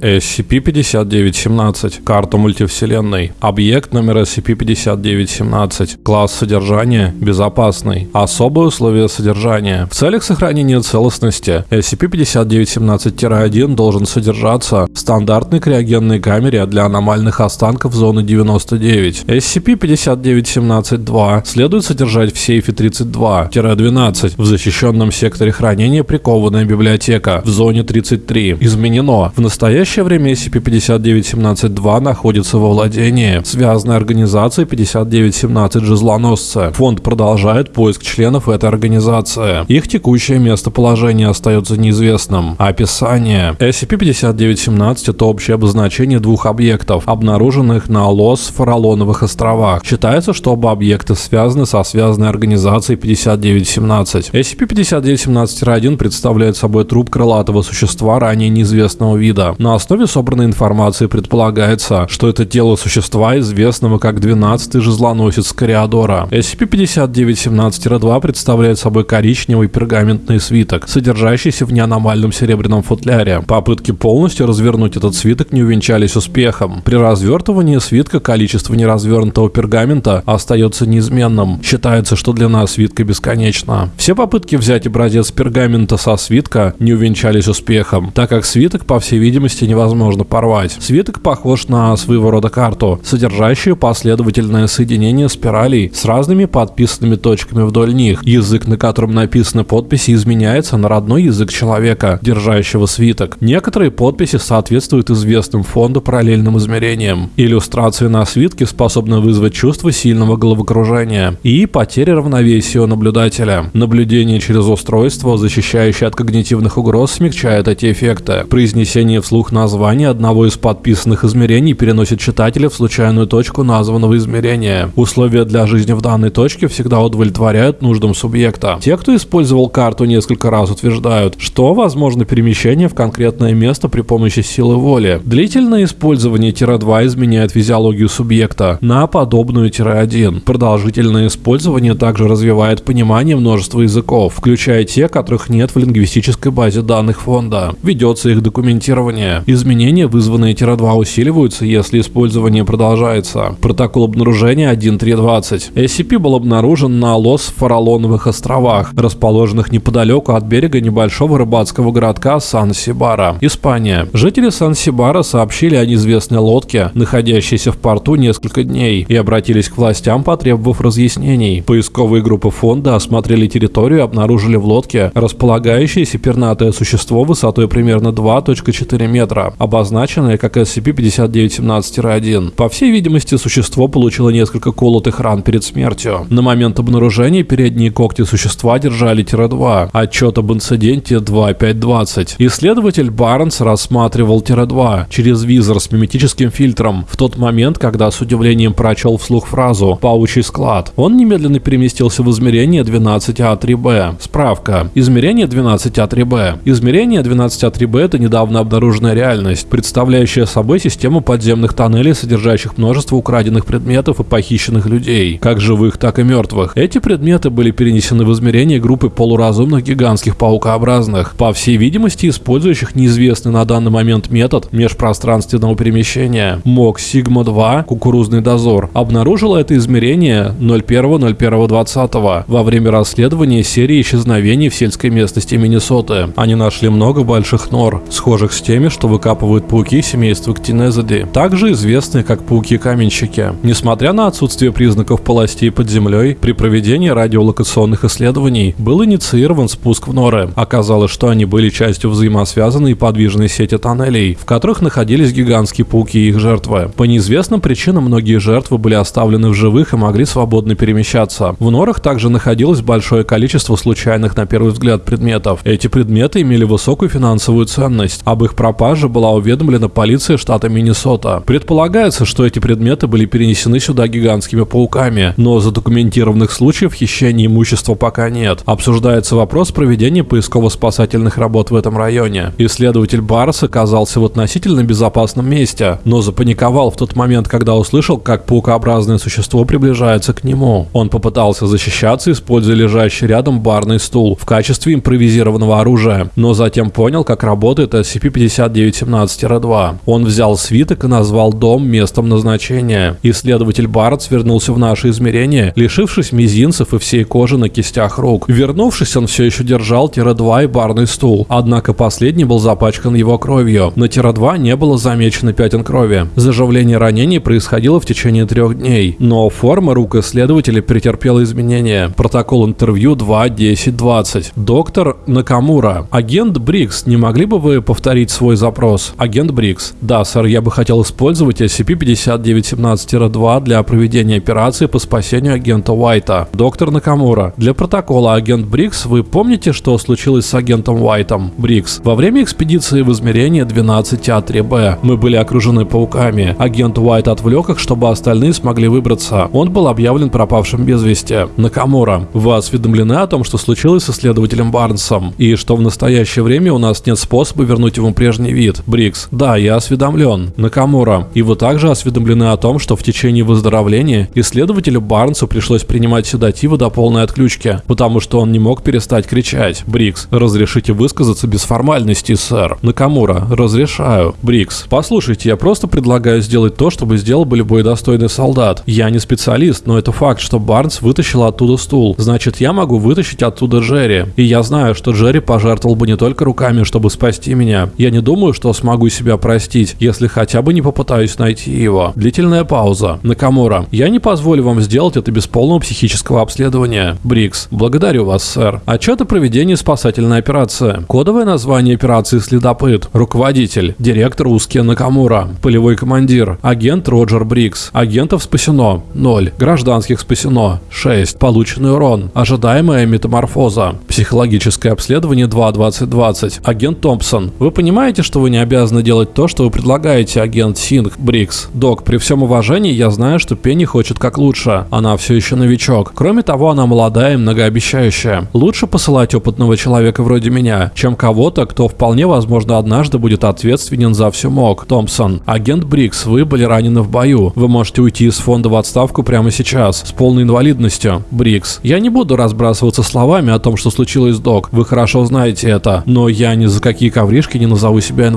SCP-5917. Карта мультивселенной. Объект номер SCP-5917. Класс содержания – безопасный. Особые условия содержания. В целях сохранения целостности SCP-5917-1 должен содержаться в стандартной криогенной камере для аномальных останков зоны 99. SCP-5917-2 следует содержать в сейфе 32-12 в защищенном секторе хранения прикованная библиотека в зоне 33. Изменено. В настоящее время SCP-5917-2 находится во владении связанной организации 5917 Жезлоносцы. Фонд продолжает поиск членов этой организации. Их текущее местоположение остается неизвестным. Описание. SCP-5917 это общее обозначение двух объектов, обнаруженных на Лос-Фаралоновых островах. Считается, что оба объекта связаны со связанной организацией 5917. SCP-5917-1 представляет собой труп крылатого существа ранее неизвестного вида. На основе собранной информации предполагается, что это тело существа, известного как 12-й жезлоносец Кориадора. SCP-5917-2 представляет собой коричневый пергаментный свиток, содержащийся в неаномальном серебряном футляре. Попытки полностью развернуть этот свиток не увенчались успехом. При развертывании свитка количество неразвернутого пергамента остается неизменным. Считается, что длина свитка бесконечна. Все попытки взять образец пергамента со свитка не увенчались успехом, так как свиток, по всей видимости, невозможно порвать. Свиток похож на своего рода карту, содержащую последовательное соединение спиралей с разными подписанными точками вдоль них. Язык, на котором написаны подписи, изменяется на родной язык человека, держащего свиток. Некоторые подписи соответствуют известным фонду параллельным измерениям. Иллюстрации на свитке способны вызвать чувство сильного головокружения и потери равновесия у наблюдателя. Наблюдение через устройство, защищающее от когнитивных угроз, смягчает эти эффекты. Произнесение вслух названия одного из подписанных измерений переносит читателя в случайную точку названного измерения. Условия для жизни в данной точке всегда удовлетворяют нуждам субъекта. Те, кто использовал карту несколько раз, утверждают, что возможно перемещение в конкретное место при помощи силы воли. Длительное использование тире-2 изменяет физиологию субъекта на подобную тире-1. Продолжительное использование также развивает понимание множества языков, включая те, которых нет в лингвистической базе данных фонда. Ведется их документирование. Изменения, вызванные тире-2, усиливаются, если использование продолжается. Протокол обнаружения 1.3.20. SCP был обнаружен на Лос-Фаралоновых островах, расположенных неподалеку от берега небольшого рыбацкого городка Сан-Сибара, Испания. Жители Сан-Сибара сообщили о неизвестной лодке, находящейся в порту несколько дней, и обратились к властям, потребовав разъяснений. Поисковые группы фонда осмотрели территорию и обнаружили в лодке располагающееся пернатое существо высотой примерно 2.4 метра, обозначенное как SCP-5917-1. По всей видимости, существо получило несколько колотых ран перед смертью. На момент обнаружения передние когти существа держали Тире-2. Отчет об инциденте 2.5.20. Исследователь Барнс рассматривал Тире-2 через визор с миметическим фильтром в тот момент, когда с удивлением прочел вслух фразу «паучий склад». Он немедленно переместился в измерение 12А3Б. Справка. Измерение 12А3Б. Измерение 12А3Б – это недавно обнаруженная реальность, представляющая собой систему подземных тоннелей, содержащих множество украденных предметов и похищенных людей, как живых, так и мертвых. Эти предметы были перенесены в измерение группы полуразумных гигантских паукообразных, по всей видимости использующих неизвестный на данный момент метод межпространственного перемещения. МОК Сигма-2 «Кукурузный дозор» обнаружила это измерение 01.01.20 во время расследования серии исчезновений в сельской местности Миннесоты. Они нашли много больших нор, схожих с теми, что выкапывают пауки семейства Ктинезиды, также известные как пауки-каменщики. Несмотря на отсутствие признаков полостей под землей, при проведении радиолокационных исследований был инициирован спуск в норы. Оказалось, что они были частью взаимосвязанной и подвижной сети тоннелей, в которых находились гигантские пауки и их жертвы. По неизвестным причинам многие жертвы были оставлены в живых и могли свободно перемещаться. В норах также находилось большое количество случайных на первый взгляд предметов. Эти предметы имели высокую финансовую ценность. Об их пропаже была уведомлена полиция штата Миннесота. Предполагается, что эти предметы были перенесены сюда гигантскими пауками, но задокументированных случаев хищения имущества пока нет. Обсуждается вопрос проведения поисково-спасательных работ в этом районе. Исследователь Барс оказался в относительно безопасном месте, но запаниковал в тот момент, когда услышал, как паукообразное существо приближается к нему. Он попытался защищаться, используя лежащий рядом барный стул в качестве импровизированного оружия, но затем понял, как работает SCP-5917 5917-2. Он взял свиток и назвал дом местом назначения. Исследователь Барретс вернулся в наше измерение, лишившись мизинцев и всей кожи на кистях рук. Вернувшись, он все еще держал Тира-2 и барный стул, однако последний был запачкан его кровью. На Тира-2 не было замечено пятен крови. Заживление ранений происходило в течение трех дней, но форма рук исследователя претерпела изменения. Протокол интервью 2.10.20. Доктор Накамура. Агент Брикс, не могли бы вы повторить свой запрос? Агент Брикс. Да, сэр, я бы хотел использовать SCP-5917-2 для проведения операции по спасению агента Уайта. Доктор Накамура. Для протокола агент Брикс, вы помните, что случилось с агентом Уайтом? Брикс. Во время экспедиции в измерение 12А3Б мы были окружены пауками. Агент Уайт отвлек их, чтобы остальные смогли выбраться. Он был объявлен пропавшим без вести. Накамура. Вы осведомлены о том, что случилось с исследователем Барнсом, и что в настоящее время у нас нет способа вернуть ему прежний вид. Брикс. Да, я осведомлен. Накамура. И вы также осведомлены о том, что в течение выздоровления исследователю Барнсу пришлось принимать седативы до полной отключки, потому что он не мог перестать кричать. Брикс. Разрешите высказаться без формальностей, сэр. Накамура. Разрешаю. Брикс. Послушайте, я просто предлагаю сделать то, что сделал бы любой достойный солдат. Я не специалист, но это факт, что Барнс вытащил оттуда стул. Значит, я могу вытащить оттуда Джерри. И я знаю, что Джерри пожертвовал бы не только руками, чтобы спасти меня. Я не думаю, что смогу себя простить, если хотя бы не попытаюсь найти его. Длительная пауза. Накамура. Я не позволю вам сделать это без полного психического обследования. Брикс. Благодарю вас, сэр. Отчет о проведении спасательной операции. Кодовое название операции «Следопыт». Руководитель. Директор Узки Накамура. Полевой командир. Агент Роджер Брикс. Агентов спасено. 0. Гражданских спасено. 6. Полученный урон. Ожидаемая метаморфоза. Психологическое обследование 2.2020. Агент Томпсон. Вы понимаете, что вы не обязаны делать то, что вы предлагаете, агент Синг Брикс? Док, при всем уважении, я знаю, что Пенни хочет как лучше. Она все еще новичок. Кроме того, она молодая и многообещающая. Лучше посылать опытного человека вроде меня, чем кого-то, кто вполне возможно однажды будет ответственен за весь МОГ. Томпсон. Агент Брикс, вы были ранены в бою. Вы можете уйти из фонда в отставку прямо сейчас, с полной инвалидностью. Брикс. Я не буду разбрасываться словами о том, что случилось, док. Вы хорошо знаете это. Но я ни за какие коврижки не назову себя инвалидом.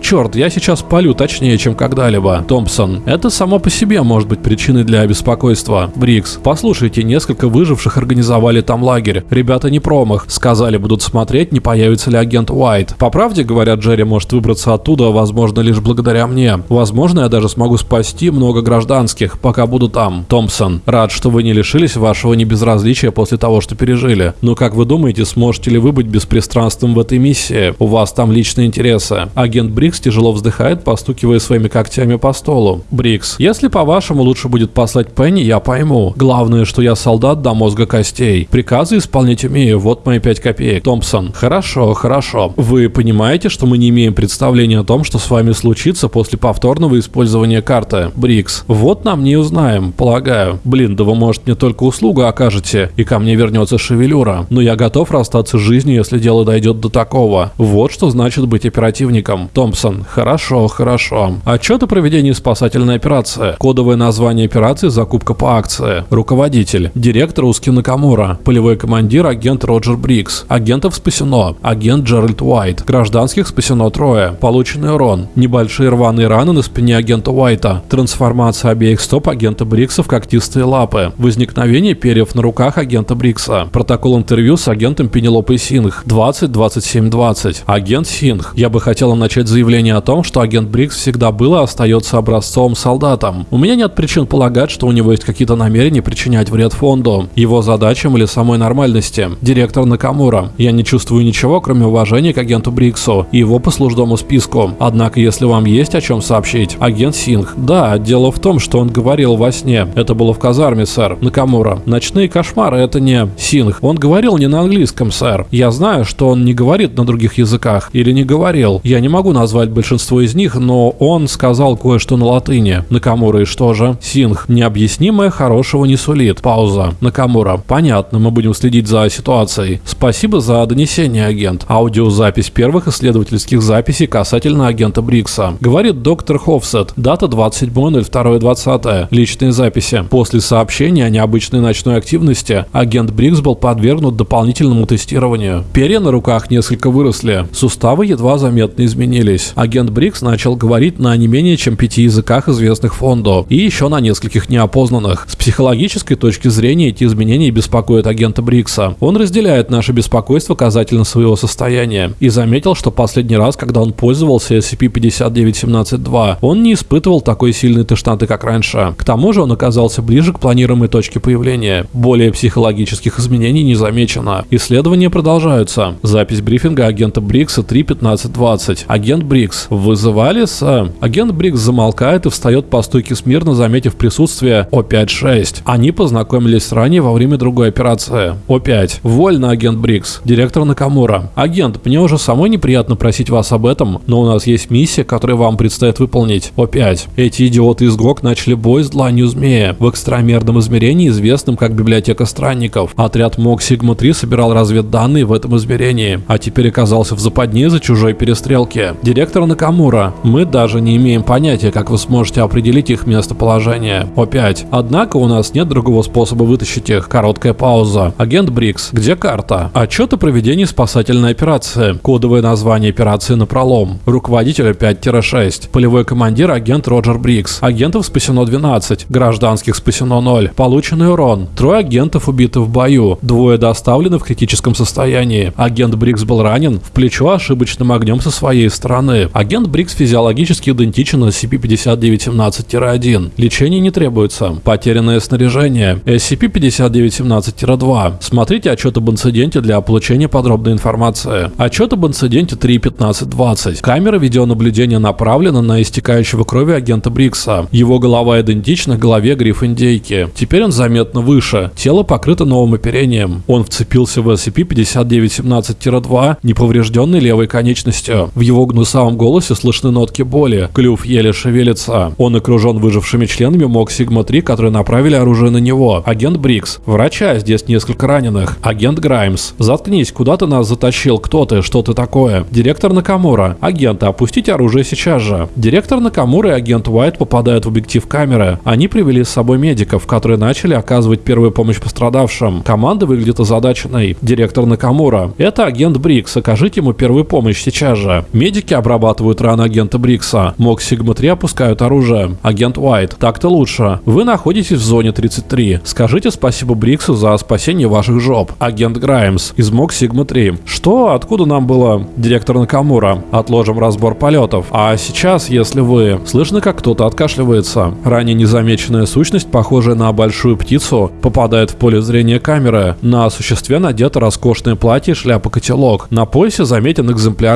Черт, я сейчас палю точнее, чем когда-либо. Томпсон. Это само по себе может быть причиной для беспокойства. Брикс. Послушайте, несколько выживших организовали там лагерь. Ребята не промах. Сказали, будут смотреть, не появится ли агент Уайт. По правде, говорят, Джерри может выбраться оттуда, возможно, лишь благодаря мне. Возможно, я даже смогу спасти много гражданских, пока буду там. Томпсон. Рад, что вы не лишились вашего небезразличия после того, что пережили. Но как вы думаете, сможете ли вы быть беспристрастным в этой миссии? У вас там личные интересы. Агент Брикс тяжело вздыхает, постукивая своими когтями по столу. Брикс, если по-вашему лучше будет послать Пенни, я пойму. Главное, что я солдат до мозга костей. Приказы исполнять умею, вот мои пять копеек. Томпсон, хорошо, хорошо. Вы понимаете, что мы не имеем представления о том, что с вами случится после повторного использования карты? Брикс, вот мы и узнаем, полагаю. Блин, да вы, может, мне только услугу окажете, и ко мне вернется шевелюра. Но я готов расстаться с жизнью, если дело дойдет до такого. Вот что значит быть оперативником. Томпсон. Хорошо, хорошо. Отчет о проведении спасательной операции. Кодовое название операции «Закупка по акции». Руководитель. Директор Уски Накамура. Полевой командир агент Роджер Брикс. Агентов спасено. Агент Джеральд Уайт. Гражданских спасено трое. Полученный урон. Небольшие рваные раны на спине агента Уайта. Трансформация обеих стоп агента Брикса в когтистые лапы. Возникновение перьев на руках агента Брикса. Протокол интервью с агентом Пенелопой Сингх 202720. Агент Сингх. Я бы хотела начать заявление о том, что агент Брикс всегда был и остается образцовым солдатом. У меня нет причин полагать, что у него есть какие-то намерения причинять вред фонду, его задачам или самой нормальности. Директор Накамура. Я не чувствую ничего, кроме уважения к агенту Бриксу и его послужному списку. Однако, если вам есть о чем сообщить, агент Сингх. Да, дело в том, что он говорил во сне. Это было в казарме, сэр. Накамура. Ночные кошмары это не Сингх. Он говорил не на английском, сэр. Я знаю, что он не говорит на других языках. Или не говорил. Я не могу назвать большинство из них, но он сказал кое-что на латыни. Накамура и что же? Синх. Необъяснимое хорошего не сулит. Пауза. Накамура. Понятно, мы будем следить за ситуацией. Спасибо за донесение, агент. Аудиозапись первых исследовательских записей касательно агента Брикса. Говорит доктор Хофсет. Дата 27.02.20. Личные записи. После сообщения о необычной ночной активности агент Брикс был подвергнут дополнительному тестированию. Перья на руках несколько выросли, суставы едва заметно изменились. Агент Брикс начал говорить на не менее чем пяти языках, известных фонду, и еще на нескольких неопознанных. С психологической точки зрения эти изменения беспокоят агента Брикса. Он разделяет наше беспокойство касательно своего состояния и заметил, что последний раз, когда он пользовался SCP-5917-2, он не испытывал такой сильной тошноты, как раньше. К тому же он оказался ближе к планируемой точке появления. Более психологических изменений не замечено. Исследования продолжаются. Запись брифинга агента Брикса 3.15.20. Агент Брикс. Вызывали с... Агент Брикс замолкает и встает по стойке смирно, заметив присутствие О5-6. Они познакомились ранее во время другой операции. О5. Вольно, агент Брикс. Директор Накамура. Агент, мне уже самой неприятно просить вас об этом, но у нас есть миссия, которую вам предстоит выполнить. О5. Эти идиоты из ГОК начали бой с дланью змея в экстрамерном измерении, известном как Библиотека Странников. Отряд МОГ Сигма-3 собирал разведданные в этом измерении, а теперь оказался в западне за чужой перестрелки. Директор Накамура. Мы даже не имеем понятия, как вы сможете определить их местоположение. О5. Однако у нас нет другого способа вытащить их. Короткая пауза. Агент Брикс. Где карта? Отчет о проведении спасательной операции. Кодовое название операции Напролом. Руководитель 5-6. Полевой командир агент Роджер Брикс. Агентов спасено 12. Гражданских спасено 0. Полученный урон. Трое агентов убиты в бою. Двое доставлены в критическом состоянии. Агент Брикс был ранен в плечо ошибочным огнем со своей стороны. Агент Брикс физиологически идентичен SCP-5917-1. Лечение не требуется. Потерянное снаряжение. SCP-5917-2. Смотрите отчет об инциденте для получения подробной информации. Отчет об инциденте 3.15.20. Камера видеонаблюдения направлена на истекающего кровью агента Брикса. Его голова идентична голове гриф-индейки. Теперь он заметно выше. Тело покрыто новым оперением. Он вцепился в SCP-5917-2 неповрежденной левой конечностью. В его гнусавом голосе слышны нотки боли. Клюв еле шевелится. Он окружен выжившими членами МОГ Сигма-3, которые направили оружие на него. Агент Брикс. Врача, здесь несколько раненых. Агент Граймс. Заткнись, куда ты нас затащил? Кто ты? Что ты такое? Директор Накамура. Агенты, опустите оружие сейчас же. Директор Накамура и агент Уайт попадают в объектив камеры. Они привели с собой медиков, которые начали оказывать первую помощь пострадавшим. Команда выглядит озадаченной. Директор Накамура. Это агент Брикс. Окажите ему первую помощь сейчас же. Медики обрабатывают раны агента Брикса. МОГ Сигма-3 опускают оружие. Агент Уайт. Так-то лучше. Вы находитесь в зоне 33. Скажите спасибо Бриксу за спасение ваших жоп. Агент Граймс из МОГ Сигма-3. Что? Откуда нам было? Директор Накамура. Отложим разбор полетов. А сейчас, если вы... Слышно, как кто-то откашливается. Ранее незамеченная сущность, похожая на большую птицу, попадает в поле зрения камеры. На существе надето роскошное платье, шляпа-котелок. На поясе заметен экземпляр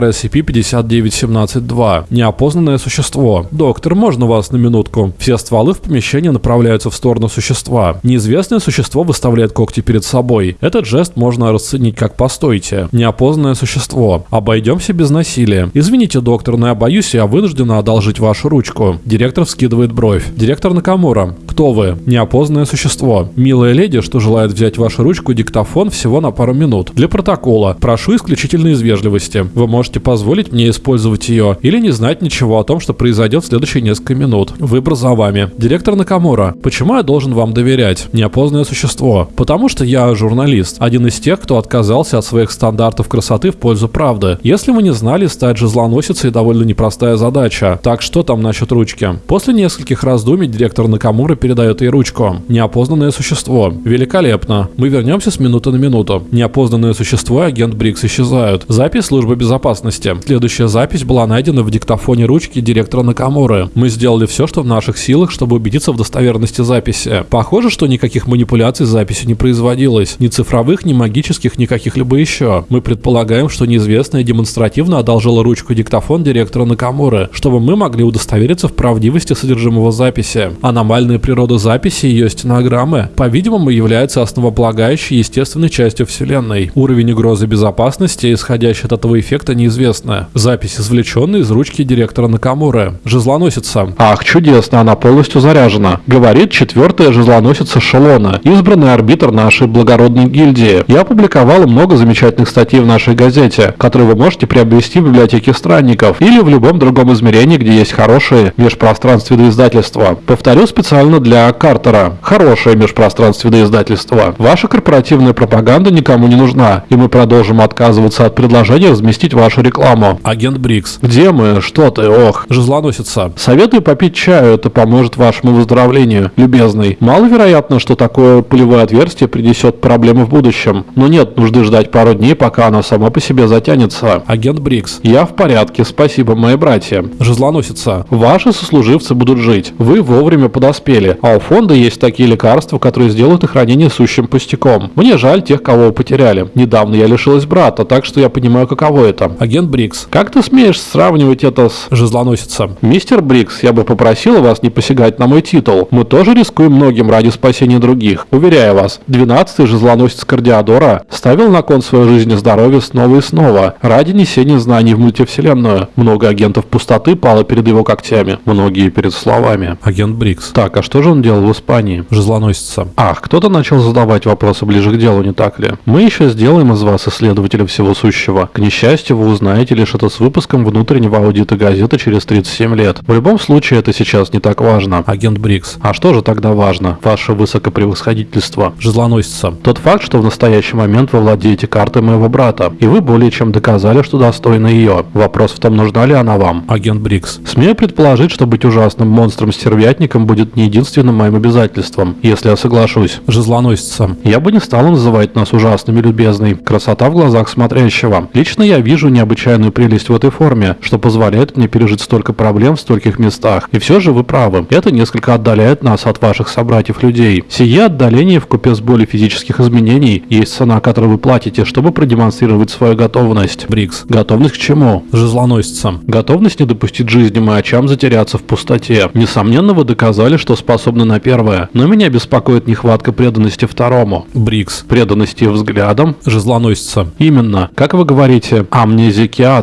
SCP-5917-2. Неопознанное существо. Доктор, можно вас на минутку? Все стволы в помещении направляются в сторону существа. Неизвестное существо выставляет когти перед собой. Этот жест можно расценить как «постойте». Неопознанное существо. Обойдемся без насилия. Извините, доктор, но я боюсь, я вынуждена одолжить вашу ручку. Директор вскидывает бровь. Директор Накамура. Кто вы? Неопознанное существо. Милая леди, что желает взять вашу ручку и диктофон всего на пару минут. Для протокола. Прошу исключительно из вежливости. Вы можете позволить мне использовать ее или не знать ничего о том, что произойдет в следующие несколько минут. Выбор за вами. Директор Накамура. Почему я должен вам доверять? Неопознанное существо. Потому что я журналист. Один из тех, кто отказался от своих стандартов красоты в пользу правды. Если вы не знали, стать же злоносицей довольно непростая задача. Так что там насчет ручки? После нескольких раздумий директор Накамура передает ей ручку. Неопознанное существо. Великолепно. Мы вернемся с минуты на минуту. Неопознанное существо и агент Брикс исчезают. Запись службы безопасности. Следующая запись была найдена в диктофоне ручки директора Накамуры. Мы сделали все, что в наших силах, чтобы убедиться в достоверности записи. Похоже, что никаких манипуляций с записью не производилось. Ни цифровых, ни магических, ни каких-либо еще. Мы предполагаем, что неизвестная демонстративно одолжила ручку диктофон директора Накамуры, чтобы мы могли удостовериться в правдивости содержимого записи. Аномальная природа записи и ее стенограммы, по-видимому, является основополагающей естественной частью Вселенной. Уровень угрозы безопасности, исходящий от этого эффекта, неизвестно. Запись извлеченная из ручки директора Накамуры. Жезлоносица. Ах, чудесно, она полностью заряжена. Говорит четвертая жезлоносица Шелона, избранный арбитр нашей благородной гильдии. Я опубликовала много замечательных статей в нашей газете, которые вы можете приобрести в библиотеке странников или в любом другом измерении, где есть хорошие межпространственные издательства. Повторю специально для Картера. Хорошее межпространственное издательство. Ваша корпоративная пропаганда никому не нужна, и мы продолжим отказываться от предложения разместить вашу рекламу. Агент Брикс. Где мы? Что ты? Ох. Жезлоносица. Советую попить чаю, это поможет вашему выздоровлению, любезный. Маловероятно, что такое пулевое отверстие принесет проблемы в будущем. Но нет нужды ждать пару дней, пока оно само по себе затянется. Агент Брикс. Я в порядке, спасибо, мои братья. Жезлоносица. Ваши сослуживцы будут жить. Вы вовремя подоспели. А у фонда есть такие лекарства, которые сделают их ранение сущим пустяком. Мне жаль тех, кого вы потеряли. Недавно я лишилась брата, так что я понимаю, каково это. Агент Брикс. Как ты смеешь сравнивать это с... Жезлоносица. Мистер Брикс, я бы попросила вас не посягать на мой титул. Мы тоже рискуем многим ради спасения других. Уверяю вас, 12-й Жезлоносец Кардиадора ставил на кон свою жизнь и здоровье снова и снова, ради несения знаний в мультивселенную. Много агентов пустоты пало перед его когтями, многие перед словами. Агент Брикс. Так, а что же он делал в Испании? Жезлоносица. Ах, кто-то начал задавать вопросы ближе к делу, не так ли? Мы еще сделаем из вас исследователя всего сущего. К несчастью, вы узнаете лишь это с выпуском внутреннего аудита газеты через 37 лет. В любом случае, это сейчас не так важно. Агент Брикс. А что же тогда важно? Ваше высокопревосходительство. Жезлоносица. Тот факт, что в настоящий момент вы владеете картой моего брата, и вы более чем доказали, что достойны ее. Вопрос в том, нужна ли она вам. Агент Брикс. Смею предположить, что быть ужасным монстром-стервятником будет не единственным моим обязательством, если я соглашусь. Жезлоносица. Я бы не стал называть нас ужасными, любезный. Красота в глазах смотрящего. Лично я вижу необычайную прелесть в этой форме, что позволяет мне пережить столько проблем в стольких местах. И все же вы правы. Это несколько отдаляет нас от ваших собратьев-людей. Сие отдаление в купе с болью физических изменений есть цена, которую вы платите, чтобы продемонстрировать свою готовность. Брикс. Готовность к чему? Жезлоносица. Готовность не допустить жизни маячам затеряться в пустоте. Несомненно, вы доказали, что способны на первое, но меня беспокоит нехватка преданности второму. Брикс. Преданности взглядам? Жезлоносица. Именно. Как вы говорите,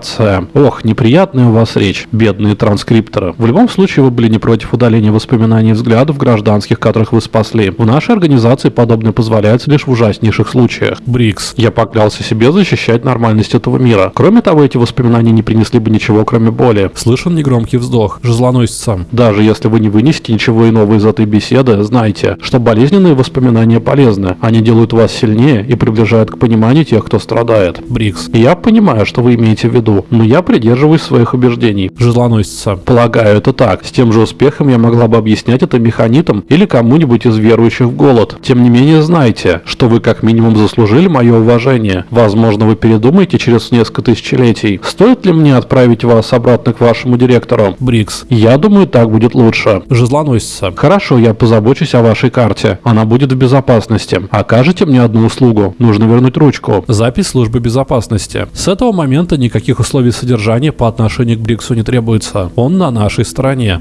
амнезикиация. Ох, неприятная у вас речь, бедные транскрипторы. В любом случае, вы были не против удаления воспоминаний и взглядов гражданских, которых вы спасли. В нашей организации подобное позволяется лишь в ужаснейших случаях. Брикс. Я поклялся себе защищать нормальность этого мира. Кроме того, эти воспоминания не принесли бы ничего, кроме боли. Слышен негромкий вздох. Жезлоносица. Даже если вы не вынесете ничего иного из этой беседы, знайте, что болезненные воспоминания полезны. Они делают вас сильнее и приближают к пониманию тех, кто страдает. Брикс. Я понимаю, что вы имеете в виду, но я придерживаюсь своих убеждений. Жезлоносица. Полагаю, это так. С тем же успехом я могла бы объяснять это механитам или кому-нибудь из верующих в голод. Тем не менее, знайте, что вы как минимум заслужили мое уважение. Возможно, вы передумаете через несколько тысячелетий. Стоит ли мне отправить вас обратно к вашему директору? Брикс. Я думаю, так будет лучше. Жезлоносица. Хорошо, я позабочусь о вашей карте. Она будет в безопасности. Окажете мне одну услугу. Нужно вернуть ручку. Запись службы безопасности. С этого момента никаких условий содержания по отношению к Бриксу не требуется. Он на нашей стороне.